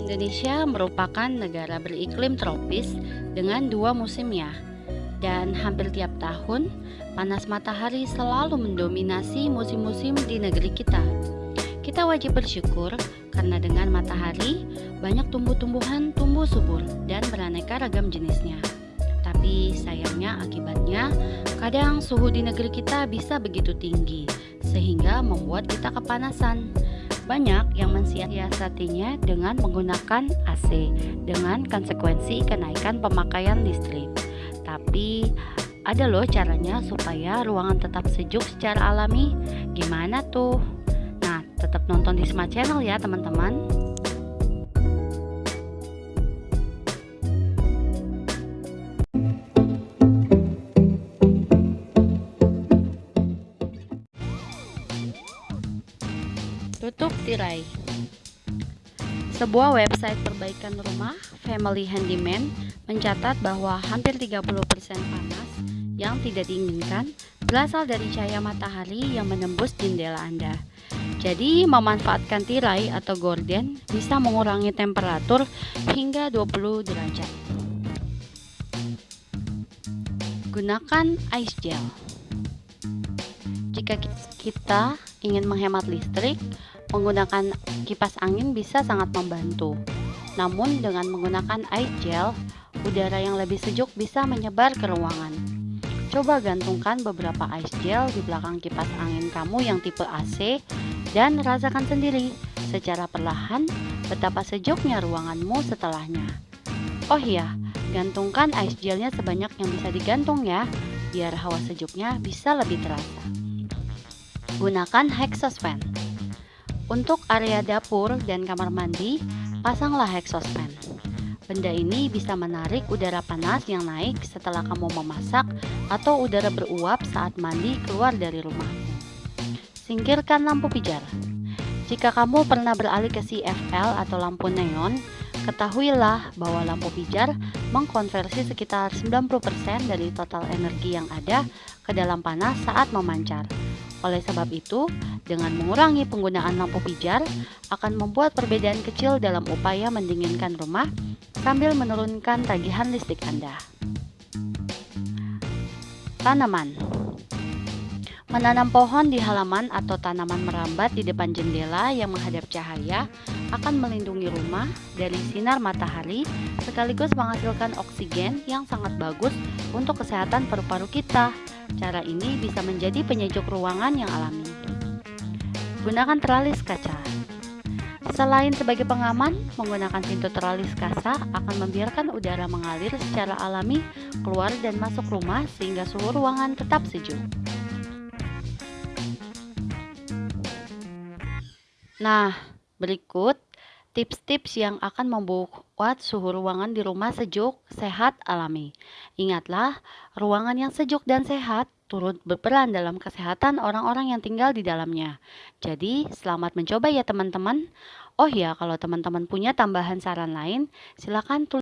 Indonesia merupakan negara beriklim tropis dengan dua musimnya, dan hampir tiap tahun panas matahari selalu mendominasi musim-musim di negeri kita. Kita wajib bersyukur karena dengan matahari banyak tumbuh-tumbuhan tumbuh subur dan beraneka ragam jenisnya. Tapi sayangnya akibatnya kadang suhu di negeri kita bisa begitu tinggi sehingga membuat kita kepanasan. Banyak yang mensiasatinya dengan menggunakan AC dengan konsekuensi kenaikan pemakaian listrik. Tapi ada loh caranya supaya ruangan tetap sejuk secara alami. Gimana tuh? Nah, tetap nonton di Smart Channel ya, teman-teman. Tutup tirai. Sebuah website perbaikan rumah, Family Handyman, mencatat bahwa hampir 30% panas yang tidak diinginkan berasal dari cahaya matahari yang menembus jendela Anda. Jadi, memanfaatkan tirai atau gorden bisa mengurangi temperatur hingga 20 derajat. Gunakan ice gel. Jika kita ingin menghemat listrik, Menggunakan kipas angin bisa sangat membantu. Namun dengan menggunakan ice gel, udara yang lebih sejuk bisa menyebar ke ruangan. Coba gantungkan beberapa ice gel di belakang kipas angin kamu yang tipe AC dan rasakan sendiri secara perlahan betapa sejuknya ruanganmu setelahnya. Oh iya, gantungkan ice gelnya sebanyak yang bisa digantung ya, biar hawa sejuknya bisa lebih terasa. Gunakan fan. Untuk area dapur dan kamar mandi, pasanglah fan. Benda ini bisa menarik udara panas yang naik setelah kamu memasak atau udara beruap saat mandi keluar dari rumahmu. Singkirkan lampu pijar. Jika kamu pernah beralih ke CFL atau lampu neon, ketahuilah bahwa lampu pijar mengkonversi sekitar 90% dari total energi yang ada ke dalam panas saat memancar. Oleh sebab itu, dengan mengurangi penggunaan lampu pijar akan membuat perbedaan kecil dalam upaya mendinginkan rumah sambil menurunkan tagihan listrik Anda. Tanaman Menanam pohon di halaman atau tanaman merambat di depan jendela yang menghadap cahaya akan melindungi rumah dari sinar matahari sekaligus menghasilkan oksigen yang sangat bagus untuk kesehatan paru-paru kita. Cara ini bisa menjadi penyejuk ruangan yang alami. Gunakan teralis kaca. Selain sebagai pengaman, menggunakan pintu teralis kaca akan membiarkan udara mengalir secara alami keluar dan masuk rumah sehingga suhu ruangan tetap sejuk. Nah, berikut tips-tips yang akan membuat suhu ruangan di rumah sejuk, sehat, alami. Ingatlah, ruangan yang sejuk dan sehat turut berperan dalam kesehatan orang-orang yang tinggal di dalamnya. Jadi, selamat mencoba ya teman-teman. Oh ya, kalau teman-teman punya tambahan saran lain, silakan tulis